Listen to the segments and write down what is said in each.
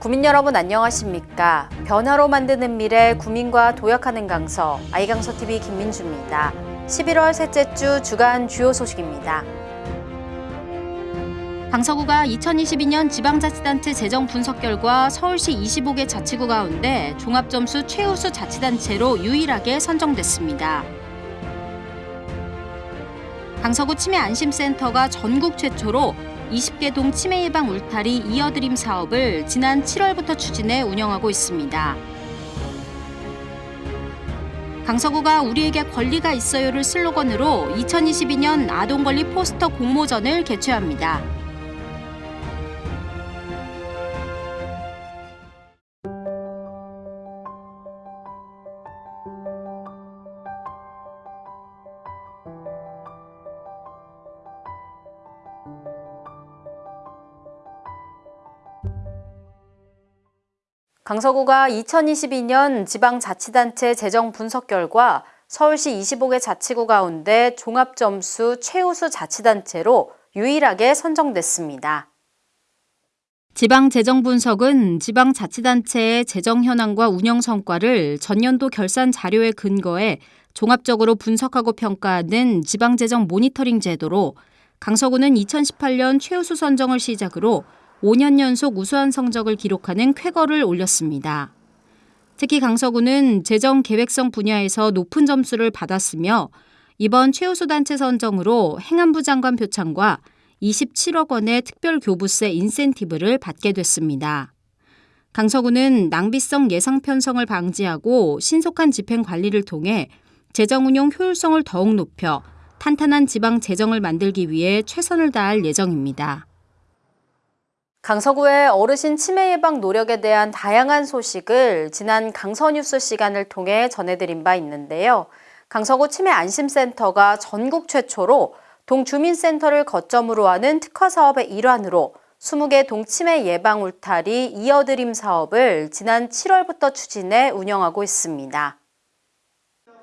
구민 여러분 안녕하십니까? 변화로 만드는 미래 구민과 도약하는 강서 아이강서 TV 김민주입니다. 11월 셋째 주 주간 주요 소식입니다. 강서구가 2022년 지방자치단체 재정 분석 결과 서울시 25개 자치구 가운데 종합점수 최우수 자치단체로 유일하게 선정됐습니다. 강서구 치매 안심센터가 전국 최초로 20개 동 치매 예방 울타리 이어드림 사업을 지난 7월부터 추진해 운영하고 있습니다. 강서구가 우리에게 권리가 있어요를 슬로건으로 2022년 아동권리 포스터 공모전을 개최합니다. 강서구가 2022년 지방자치단체 재정 분석 결과 서울시 25개 자치구 가운데 종합점수 최우수 자치단체로 유일하게 선정됐습니다. 지방재정 분석은 지방자치단체의 재정 현황과 운영 성과를 전년도 결산 자료에 근거해 종합적으로 분석하고 평가하는 지방재정 모니터링 제도로 강서구는 2018년 최우수 선정을 시작으로 5년 연속 우수한 성적을 기록하는 쾌거를 올렸습니다. 특히 강서구는 재정 계획성 분야에서 높은 점수를 받았으며 이번 최우수 단체 선정으로 행안부 장관 표창과 27억 원의 특별 교부세 인센티브를 받게 됐습니다. 강서구는 낭비성 예상 편성을 방지하고 신속한 집행 관리를 통해 재정 운용 효율성을 더욱 높여 탄탄한 지방 재정을 만들기 위해 최선을 다할 예정입니다. 강서구의 어르신 치매 예방 노력에 대한 다양한 소식을 지난 강서뉴스 시간을 통해 전해드린 바 있는데요. 강서구 치매 안심센터가 전국 최초로 동주민센터를 거점으로 하는 특화 사업의 일환으로 20개 동치매 예방 울타리 이어드림 사업을 지난 7월부터 추진해 운영하고 있습니다.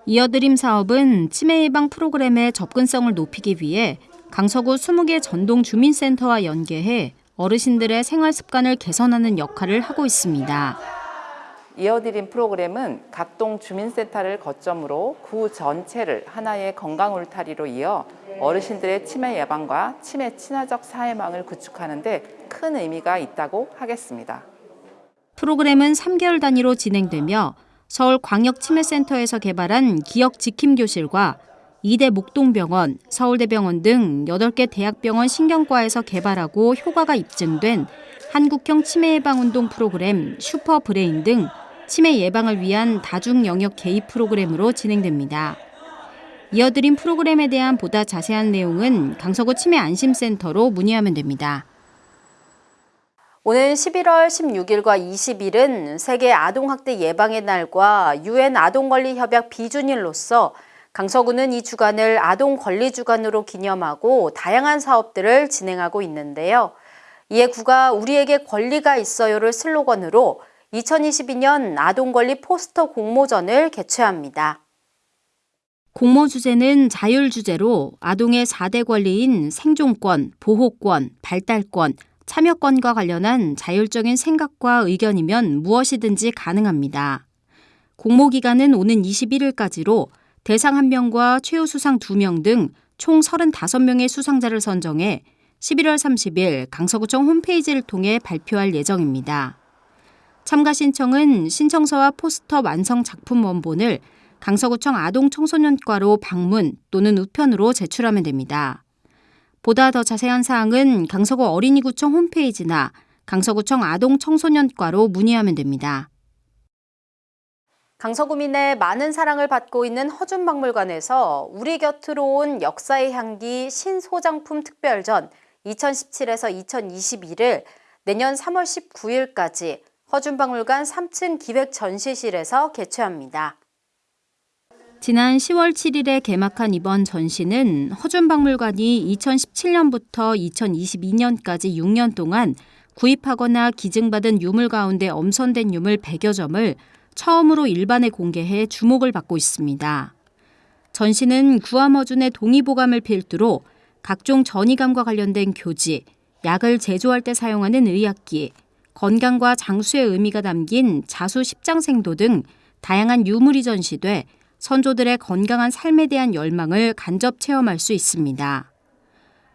이어드림 사업은 치매 예방 프로그램의 접근성을 높이기 위해 강서구 20개 전동 주민센터와 연계해 어르신들의 생활 습관을 개선하는 역할을 하고 있습니다. 이어드림 프로그램은 각동 주민센터를 거점으로 구 전체를 하나의 건강 울타리로 이어 어르신들의 치매 예방과 치매 친화적 사회망을 구축하는 데 큰 의미가 있다고 하겠습니다. 프로그램은 3개월 단위로 진행되며 서울광역치매센터에서 개발한 기억 지킴 교실과 이대 목동병원, 서울대병원 등 8개 대학병원 신경과에서 개발하고 효과가 입증된 한국형 치매 예방 운동 프로그램 슈퍼 브레인 등 치매 예방을 위한 다중 영역 개입 프로그램으로 진행됩니다. 이어드림 프로그램에 대한 보다 자세한 내용은 강서구 치매 안심센터로 문의하면 됩니다. 오는 11월 16일과 20일은 세계 아동학대 예방의 날과 유엔 아동권리협약 비준일로서 강서구는 이 주간을 아동 권리 주간으로 기념하고 다양한 사업들을 진행하고 있는데요. 이에 구가 우리에게 권리가 있어요를 슬로건으로 2022년 아동권리 포스터 공모전을 개최합니다. 공모 주제는 자율 주제로 아동의 4대 권리인 생존권, 보호권, 발달권, 참여권과 관련한 자율적인 생각과 의견이면 무엇이든지 가능합니다. 공모 기간은 오는 21일까지로 대상 1명과 최우 수상 2명 등 총 35명의 수상자를 선정해 11월 30일 강서구청 홈페이지를 통해 발표할 예정입니다. 참가 신청은 신청서와 포스터 완성 작품 원본을 강서구청 아동청소년과로 방문 또는 우편으로 제출하면 됩니다. 보다 더 자세한 사항은 강서구 어린이구청 홈페이지나 강서구청 아동청소년과로 문의하면 됩니다. 강서구민의 많은 사랑을 받고 있는 허준박물관에서 우리 곁으로 온 역사의 향기 신소장품 특별전 2017에서 2021을 내년 3월 19일까지 허준박물관 3층 기획 전시실에서 개최합니다. 지난 10월 7일에 개막한 이번 전시는 허준박물관이 2017년부터 2022년까지 6년 동안 구입하거나 기증받은 유물 가운데 엄선된 유물 100여 점을 처음으로 일반에 공개해 주목을 받고 있습니다. 전시는 구암어준의 동의보감을 필두로 각종 전이감과 관련된 교지, 약을 제조할 때 사용하는 의약기, 건강과 장수의 의미가 담긴 자수 십장생도 등 다양한 유물이 전시돼 선조들의 건강한 삶에 대한 열망을 간접 체험할 수 있습니다.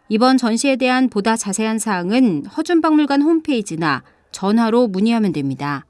이번 전시에 대한 보다 자세한 사항은 허준박물관 홈페이지나 전화로 문의하면 됩니다.